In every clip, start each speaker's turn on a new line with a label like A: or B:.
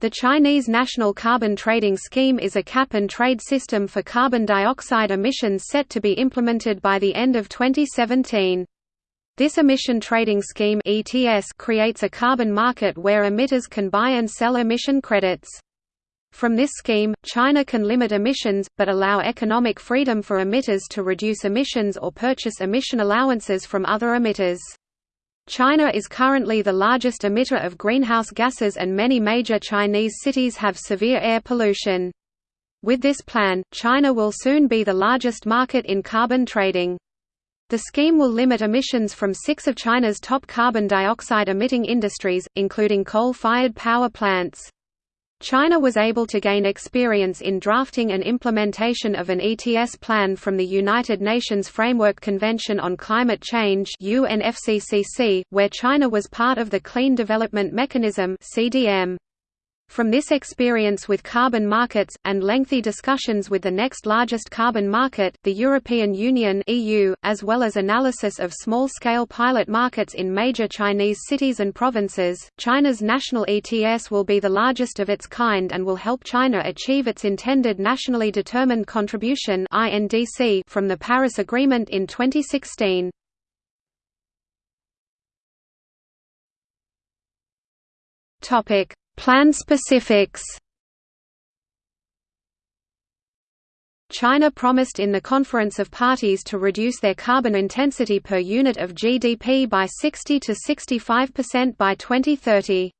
A: The Chinese National Carbon Trading Scheme is a cap-and-trade system for carbon dioxide emissions set to be implemented by the end of 2017. This emission trading scheme ETS creates a carbon market where emitters can buy and sell emission credits. From this scheme, China can limit emissions, but allow economic freedom for emitters to reduce emissions or purchase emission allowances from other emitters. China is currently the largest emitter of greenhouse gases and many major Chinese cities have severe air pollution. With this plan, China will soon be the largest market in carbon trading. The scheme will limit emissions from six of China's top carbon dioxide emitting industries, including coal-fired power plants. China was able to gain experience in drafting and implementation of an ETS plan from the United Nations Framework Convention on Climate Change where China was part of the Clean Development Mechanism CDM. From this experience with carbon markets, and lengthy discussions with the next largest carbon market, the European Union EU, as well as analysis of small-scale pilot markets in major Chinese cities and provinces, China's national ETS will be the largest of its kind and will help China achieve its intended nationally determined contribution from the Paris Agreement in 2016. Topic Plan specifics China promised in the Conference of Parties to reduce their carbon intensity per unit of GDP by 60 to 65% by 2030.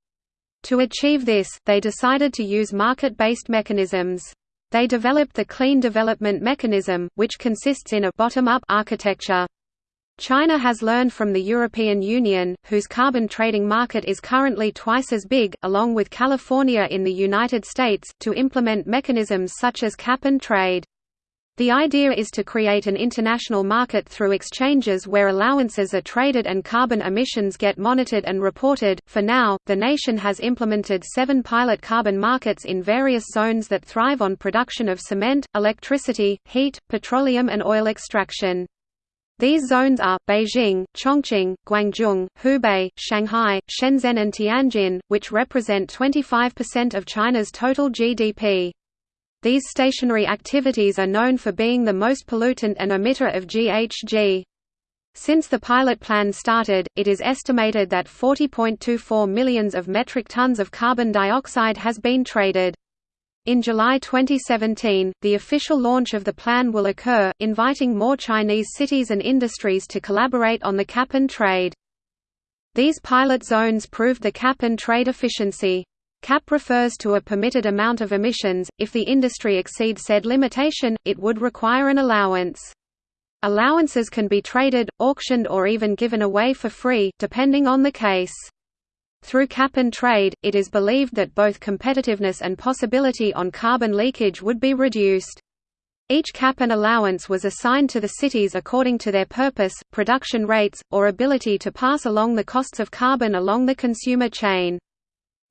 A: To achieve this, they decided to use market-based mechanisms. They developed the Clean Development Mechanism, which consists in a bottom-up architecture. China has learned from the European Union, whose carbon trading market is currently twice as big, along with California in the United States, to implement mechanisms such as cap and trade. The idea is to create an international market through exchanges where allowances are traded and carbon emissions get monitored and reported. For now, the nation has implemented seven pilot carbon markets in various zones that thrive on production of cement, electricity, heat, petroleum, and oil extraction. These zones are, Beijing, Chongqing, Guangzhou, Hubei, Shanghai, Shenzhen and Tianjin, which represent 25% of China's total GDP. These stationary activities are known for being the most pollutant and emitter of GHG. Since the pilot plan started, it is estimated that 40.24 millions of metric tons of carbon dioxide has been traded. In July 2017, the official launch of the plan will occur, inviting more Chinese cities and industries to collaborate on the cap and trade. These pilot zones proved the cap and trade efficiency. Cap refers to a permitted amount of emissions, if the industry exceeds said limitation, it would require an allowance. Allowances can be traded, auctioned or even given away for free, depending on the case. Through cap and trade, it is believed that both competitiveness and possibility on carbon leakage would be reduced. Each cap and allowance was assigned to the cities according to their purpose, production rates, or ability to pass along the costs of carbon along the consumer chain.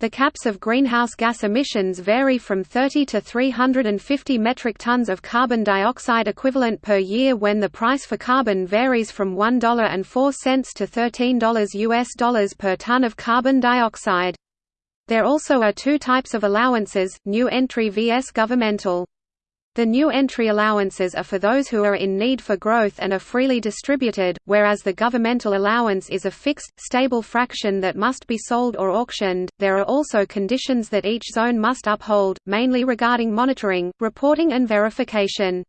A: The caps of greenhouse gas emissions vary from 30 to 350 metric tons of carbon dioxide equivalent per year when the price for carbon varies from $1.04 to $13 US dollars per ton of carbon dioxide. There also are two types of allowances, new entry vs governmental. The new entry allowances are for those who are in need for growth and are freely distributed, whereas the governmental allowance is a fixed, stable fraction that must be sold or auctioned. There are also conditions that each zone must uphold, mainly regarding monitoring, reporting, and verification.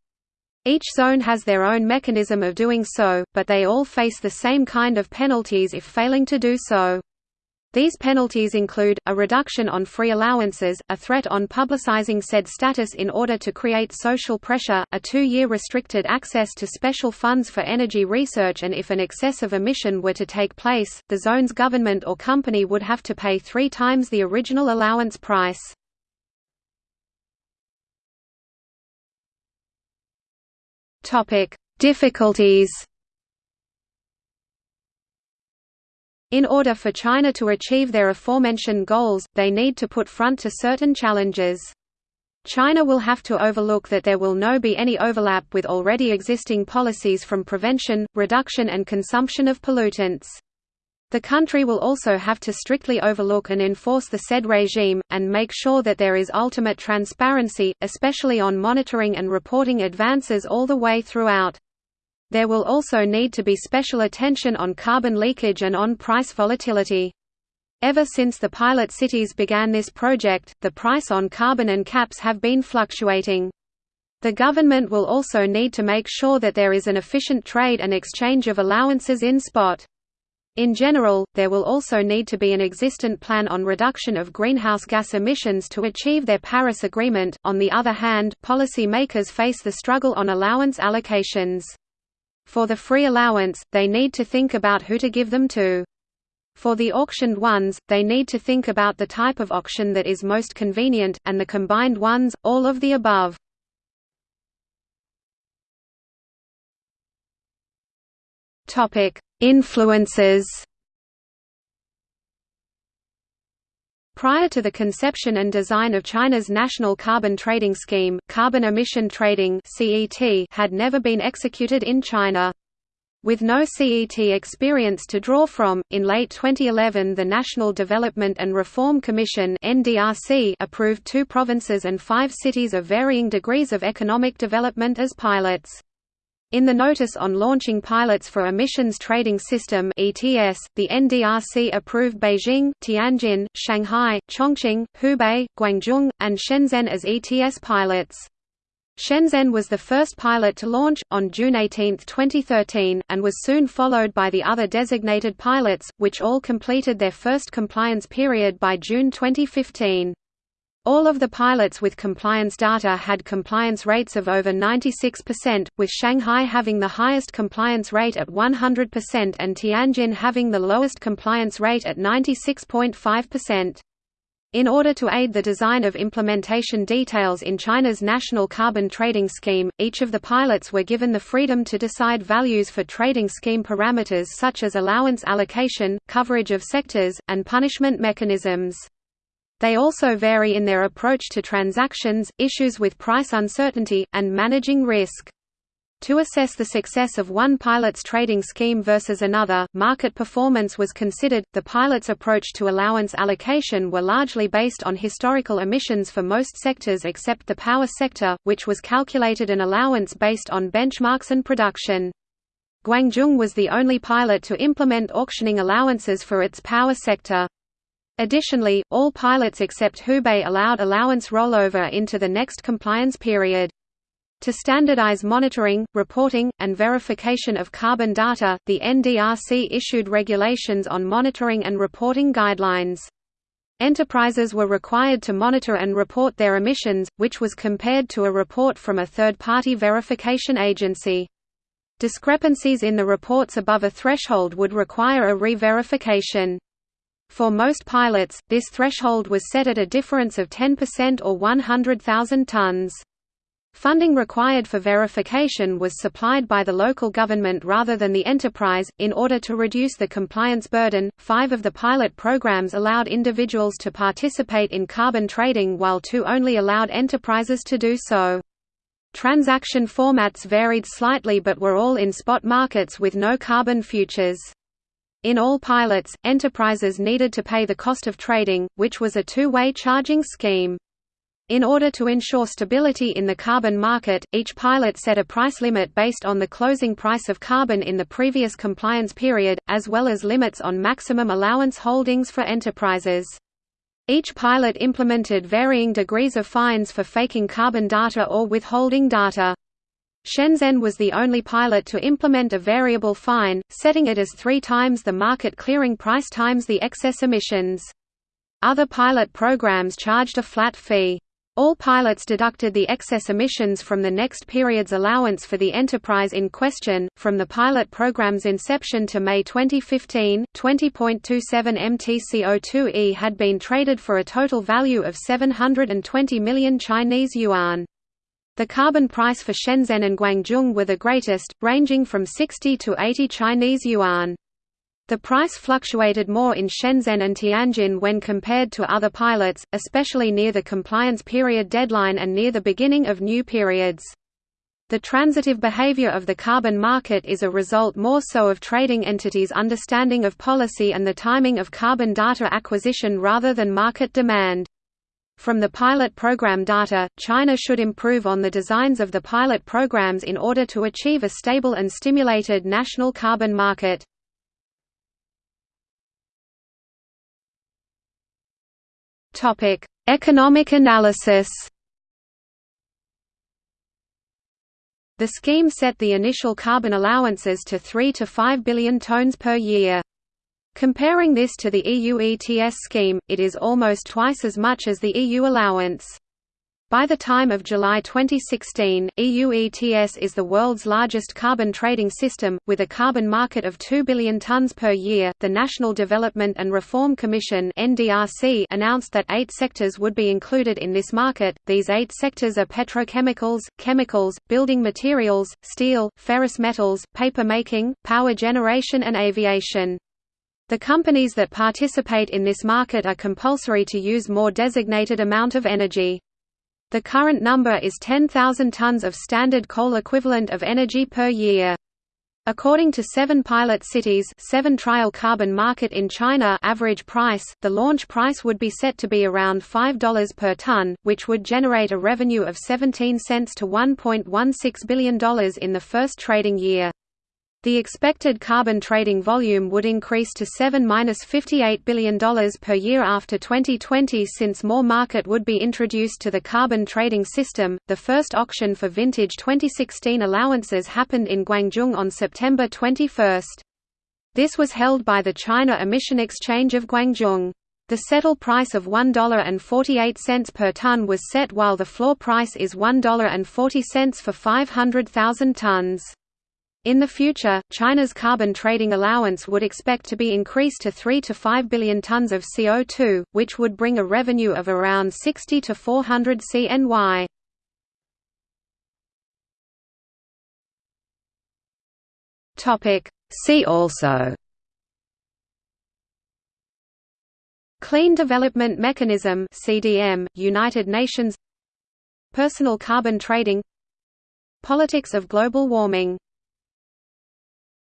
A: Each zone has their own mechanism of doing so, but they all face the same kind of penalties if failing to do so. These penalties include, a reduction on free allowances, a threat on publicizing said status in order to create social pressure, a two-year restricted access to special funds for energy research and if an excess of emission were to take place, the zone's government or company would have to pay three times the original allowance price. Difficulties In order for China to achieve their aforementioned goals, they need to put front to certain challenges. China will have to overlook that there will no be any overlap with already existing policies from prevention, reduction and consumption of pollutants. The country will also have to strictly overlook and enforce the said regime, and make sure that there is ultimate transparency, especially on monitoring and reporting advances all the way throughout. There will also need to be special attention on carbon leakage and on price volatility. Ever since the pilot cities began this project, the price on carbon and caps have been fluctuating. The government will also need to make sure that there is an efficient trade and exchange of allowances in spot. In general, there will also need to be an existent plan on reduction of greenhouse gas emissions to achieve their Paris Agreement. On the other hand, policy makers face the struggle on allowance allocations. For the free allowance, they need to think about who to give them to. For the auctioned ones, they need to think about the type of auction that is most convenient, and the combined ones, all of the above. Influences Prior to the conception and design of China's National Carbon Trading Scheme, carbon emission trading had never been executed in China. With no CET experience to draw from, in late 2011 the National Development and Reform Commission approved two provinces and five cities of varying degrees of economic development as pilots. In the Notice on Launching Pilots for Emissions Trading System (ETS), the NDRC approved Beijing, Tianjin, Shanghai, Chongqing, Hubei, Guangzhou, and Shenzhen as ETS pilots. Shenzhen was the first pilot to launch, on June 18, 2013, and was soon followed by the other designated pilots, which all completed their first compliance period by June 2015. All of the pilots with compliance data had compliance rates of over 96%, with Shanghai having the highest compliance rate at 100% and Tianjin having the lowest compliance rate at 96.5%. In order to aid the design of implementation details in China's national carbon trading scheme, each of the pilots were given the freedom to decide values for trading scheme parameters such as allowance allocation, coverage of sectors, and punishment mechanisms. They also vary in their approach to transactions, issues with price uncertainty, and managing risk. To assess the success of one pilot's trading scheme versus another, market performance was considered. The pilot's approach to allowance allocation were largely based on historical emissions for most sectors except the power sector, which was calculated an allowance based on benchmarks and production. Guangzhou was the only pilot to implement auctioning allowances for its power sector. Additionally, all pilots except Hubei allowed allowance rollover into the next compliance period. To standardize monitoring, reporting, and verification of carbon data, the NDRC issued regulations on monitoring and reporting guidelines. Enterprises were required to monitor and report their emissions, which was compared to a report from a third-party verification agency. Discrepancies in the reports above a threshold would require a re-verification. For most pilots, this threshold was set at a difference of 10% or 100,000 tons. Funding required for verification was supplied by the local government rather than the enterprise. In order to reduce the compliance burden, five of the pilot programs allowed individuals to participate in carbon trading while two only allowed enterprises to do so. Transaction formats varied slightly but were all in spot markets with no carbon futures. In all pilots, enterprises needed to pay the cost of trading, which was a two-way charging scheme. In order to ensure stability in the carbon market, each pilot set a price limit based on the closing price of carbon in the previous compliance period, as well as limits on maximum allowance holdings for enterprises. Each pilot implemented varying degrees of fines for faking carbon data or withholding data. Shenzhen was the only pilot to implement a variable fine, setting it as three times the market clearing price times the excess emissions. Other pilot programs charged a flat fee. All pilots deducted the excess emissions from the next period's allowance for the enterprise in question. From the pilot program's inception to May 2015, 20.27 MTCO2e had been traded for a total value of 720 million Chinese yuan. The carbon price for Shenzhen and Guangzhou were the greatest, ranging from 60 to 80 Chinese yuan. The price fluctuated more in Shenzhen and Tianjin when compared to other pilots, especially near the compliance period deadline and near the beginning of new periods. The transitive behavior of the carbon market is a result more so of trading entities' understanding of policy and the timing of carbon data acquisition rather than market demand. From the pilot program data, China should improve on the designs of the pilot programs in order to achieve a stable and stimulated national carbon market. Economic analysis The scheme set the initial carbon allowances to 3 to 5 billion tonnes per year. Comparing this to the EU ETS scheme, it is almost twice as much as the EU allowance. By the time of July 2016, EU ETS is the world's largest carbon trading system, with a carbon market of 2 billion tonnes per year. The National Development and Reform Commission (NDRC) announced that eight sectors would be included in this market. These eight sectors are petrochemicals, chemicals, building materials, steel, ferrous metals, paper making, power generation, and aviation. The companies that participate in this market are compulsory to use more designated amount of energy. The current number is 10,000 tons of standard coal equivalent of energy per year. According to seven pilot cities seven trial carbon market in China average price, the launch price would be set to be around $5 per ton, which would generate a revenue of 17 cents to $1.16 billion in the first trading year. The expected carbon trading volume would increase to $7–58 billion per year after 2020 since more market would be introduced to the carbon trading system. The first auction for vintage 2016 allowances happened in Guangzhou on September 21. This was held by the China Emission Exchange of Guangzhou. The settle price of $1.48 per ton was set while the floor price is $1.40 for 500,000 tons. In the future, China's carbon trading allowance would expect to be increased to 3 to 5 billion tons of CO2, which would bring a revenue of around 60 to 400 CNY. See also. Clean Development Mechanism (CDM), United Nations. Personal carbon trading. Politics of global warming